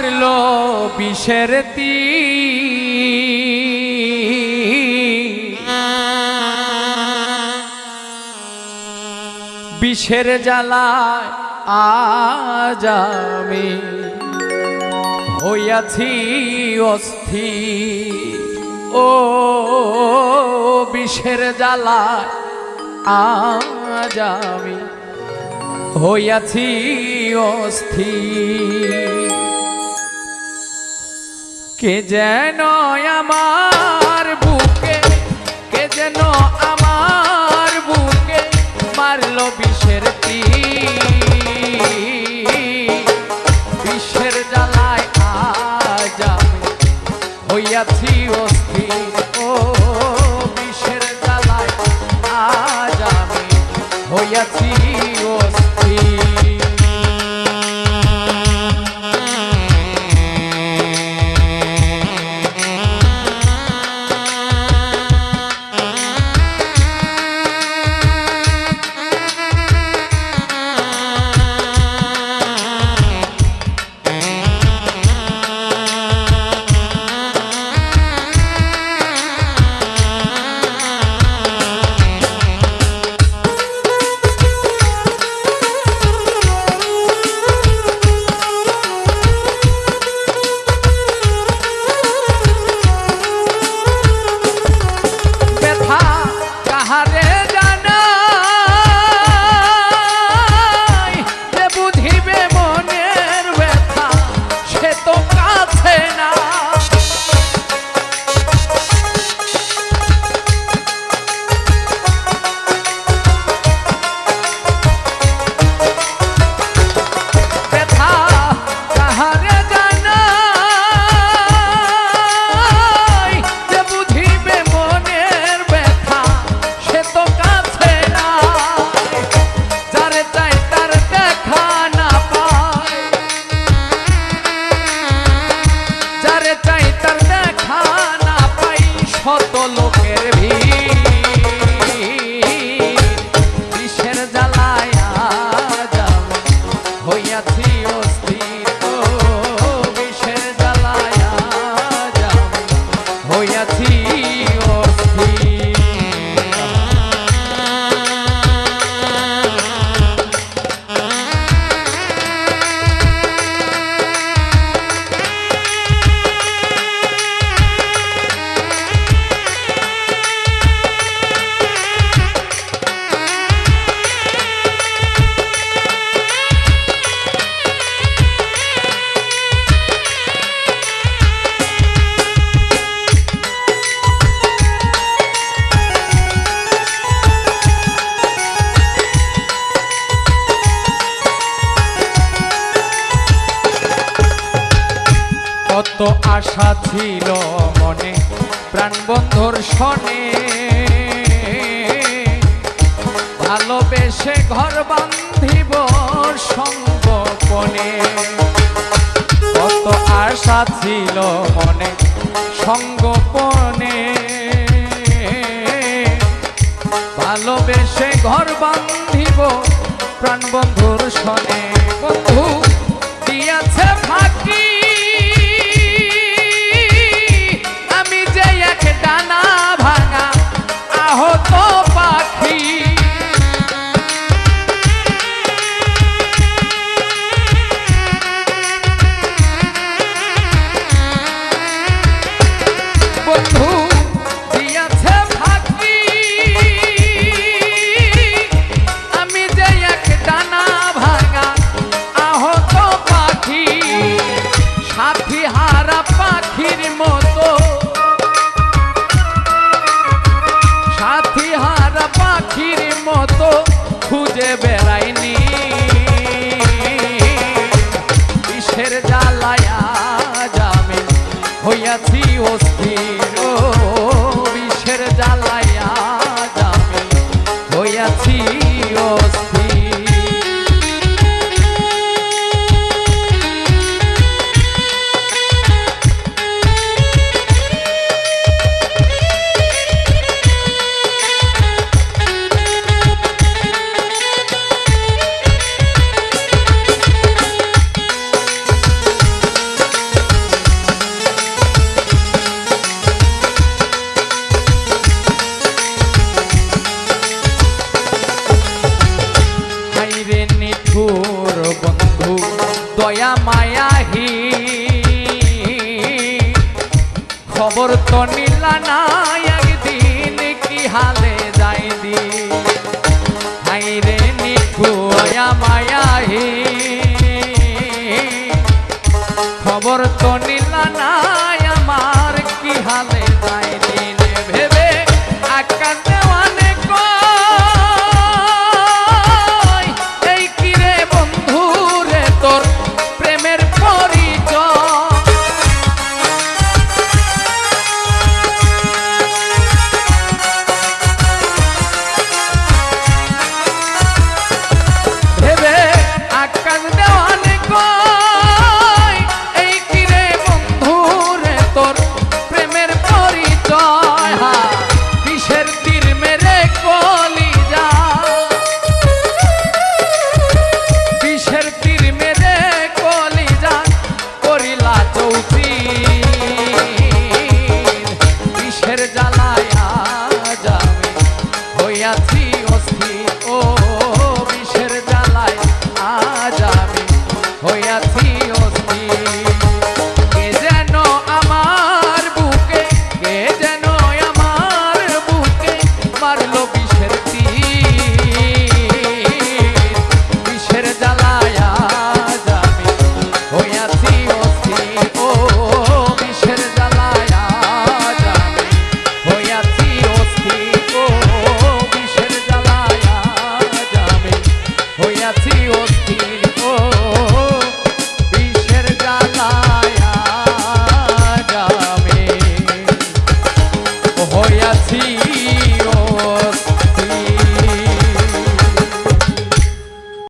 মারলো বিষের তীর। বিষের জ্বালায় আজ আমি হইয়াছি অস্থির। ও বিষের জ্বালায় আজ আমি হইয়াছি অস্থির। কে যেন আমার বুকে, কে যেন আমার বুকে মারল বিষের তীর। বিষের জ্বালায় আজ আমি হইয়াছি অস্থির। আশা ছিল মনে, প্রাণ প্রাণবন্ধুর শনে। ভালোবেসে ঘর বান্ধিব সঙ্গপনে কত আশা ছিল মনে সঙ্গপনে ভালোবেসে ঘর বান্ধিব প্রাণ প্রাণবন্ধুর শনে। বন্ধু তো নীলা না একদিন কি হালে